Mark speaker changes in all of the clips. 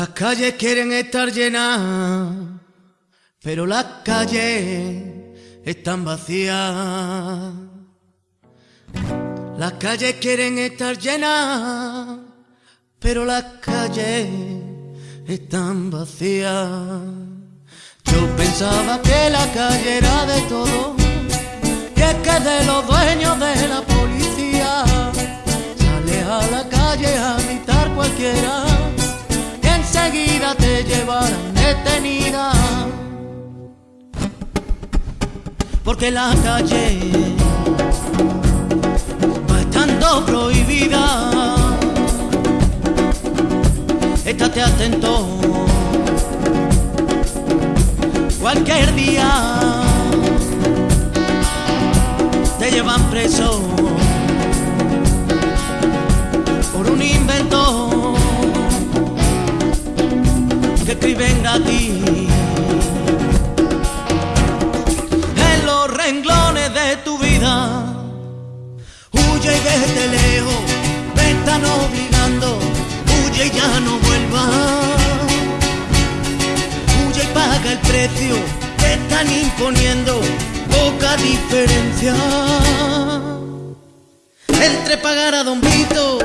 Speaker 1: Las calles quieren estar llenas, pero las calles están vacías. Las calles quieren estar llenas, pero las calles están vacías. Yo pensaba que la calle era de todo, que es que de los dueños de la policía. Sales a la calle a gritar cualquiera enseguida te llevarán detenida. Porque la calle va estando prohibida. Estate atento cualquier día te llevan preso Huye y vete lejos, me están obligando, huye y ya no vuelvas huye y paga el precio que están imponiendo, poca diferencia. Entre pagar a Don Vito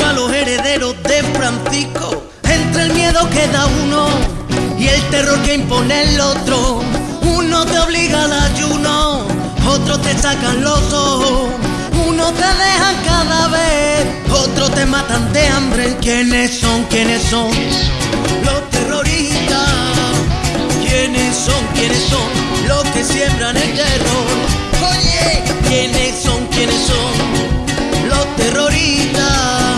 Speaker 1: o a los herederos de Francisco, entre el miedo que da uno y el terror que impone el otro, uno te obliga al ayuno, otros te sacan los ojos. Uno te dejan cada vez, otros te matan de hambre. ¿Quiénes son? ¿Quiénes son? Los terroristas. ¿Quiénes son? ¿Quiénes son? Los que siembran el terror. Oye, ¿quiénes son? ¿Quiénes son? Los terroristas.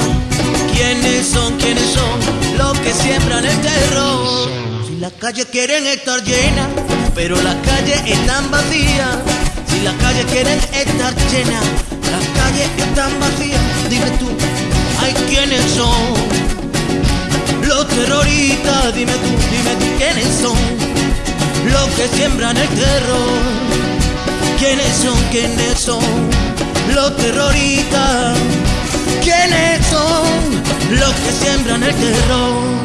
Speaker 1: ¿Quiénes son? ¿Quiénes son? Los que siembran el terror. Si las calles quieren estar llenas, pero las calles están vacías. Si las calles quieren estar llenas, calles están vacías. Dime tú, ¿hay quiénes son? Los terroristas, dime tú, dime tú, ¿quiénes son? Los que siembran el terror. ¿Quiénes son? ¿Quiénes son? Los terroristas. ¿Quiénes son? Los que siembran el terror.